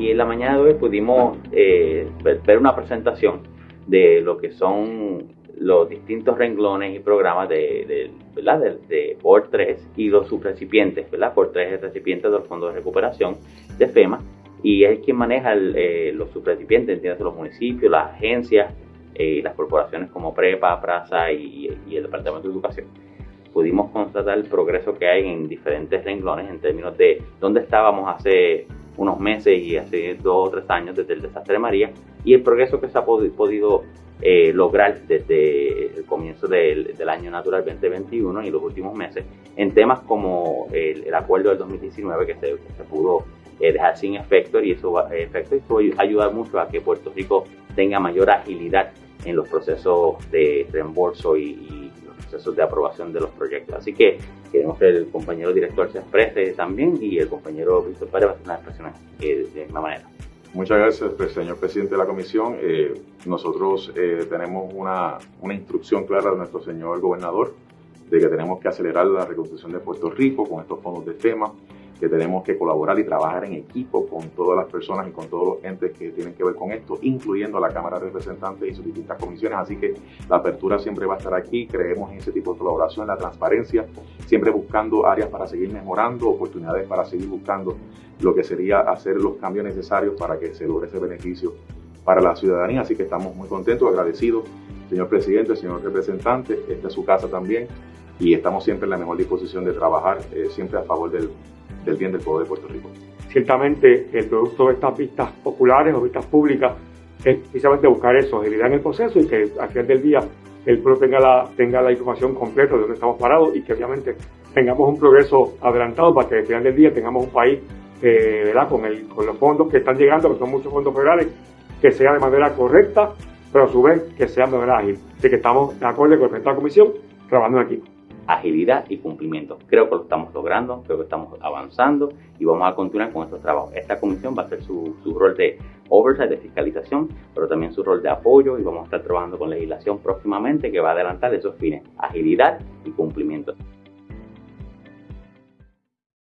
y en la mañana de hoy pudimos eh, ver una presentación de lo que son los distintos renglones y programas de, de, ¿verdad? de, por 3 y los subrecipientes, ¿verdad? Por 3 es recipiente del Fondo de Recuperación de FEMA y es quien maneja eh, los subrecipientes, entiendes, los municipios, las agencias, eh, las corporaciones como PREPA, PRASA y, el Departamento de Educación. Pudimos constatar el progreso que hay en diferentes renglones en términos de dónde estábamos hace unos meses y hace dos o tres años desde el desastre de María y el progreso que se ha podido eh, lograr desde el comienzo del, año natural 2021 y los últimos meses en temas como el, acuerdo del 2019 que se, pudo eh, dejar sin efecto y eso, va, efecto, ayuda mucho a que Puerto Rico tenga mayor agilidad en los procesos de reembolso y, los procesos de aprobación de los proyectos. Así que queremos que el compañero director se exprese también y el compañero Víctor Pérez va a hacer unas expresiones de una manera. Muchas gracias, pues, señor presidente de la comisión. Eh, nosotros eh, tenemos una, una, instrucción clara de nuestro señor gobernador de que tenemos que acelerar la reconstrucción de Puerto Rico con estos fondos de FEMA que tenemos que colaborar y trabajar en equipo con todas las personas y con todos los entes que tienen que ver con esto, incluyendo la Cámara de Representantes y sus distintas comisiones. Así que la apertura siempre va a estar aquí. Creemos en ese tipo de colaboración, la transparencia, siempre buscando áreas para seguir mejorando, oportunidades para seguir buscando lo que sería hacer los cambios necesarios para que se logre ese beneficio para la ciudadanía. Así que estamos muy contentos, agradecidos, señor presidente, señor representante. Esta es su casa también y estamos siempre en la mejor disposición de trabajar eh, siempre a favor del bien del pueblo de Puerto Rico. Ciertamente, el producto de estas vistas populares o vistas públicas es precisamente buscar eso, agilidad en el proceso y que al final del día el pueblo tenga la, tenga la información completa de dónde estamos parados y que obviamente tengamos un progreso adelantado para que al final del día tengamos un país eh, ¿verdad? Con, el, con los fondos que están llegando, que son muchos fondos federales, que sea de manera correcta, pero a su vez que sea de manera ágil. Así que estamos de acuerdo con esta comisión trabajando en equipo agilidad y cumplimiento. Creo que lo estamos logrando, creo que estamos avanzando y vamos a continuar con estos trabajos. Esta comisión va a su, su rol de oversight, de fiscalización, pero también su rol de apoyo y vamos a estar trabajando con legislación próximamente que va a adelantar esos fines, agilidad y cumplimiento.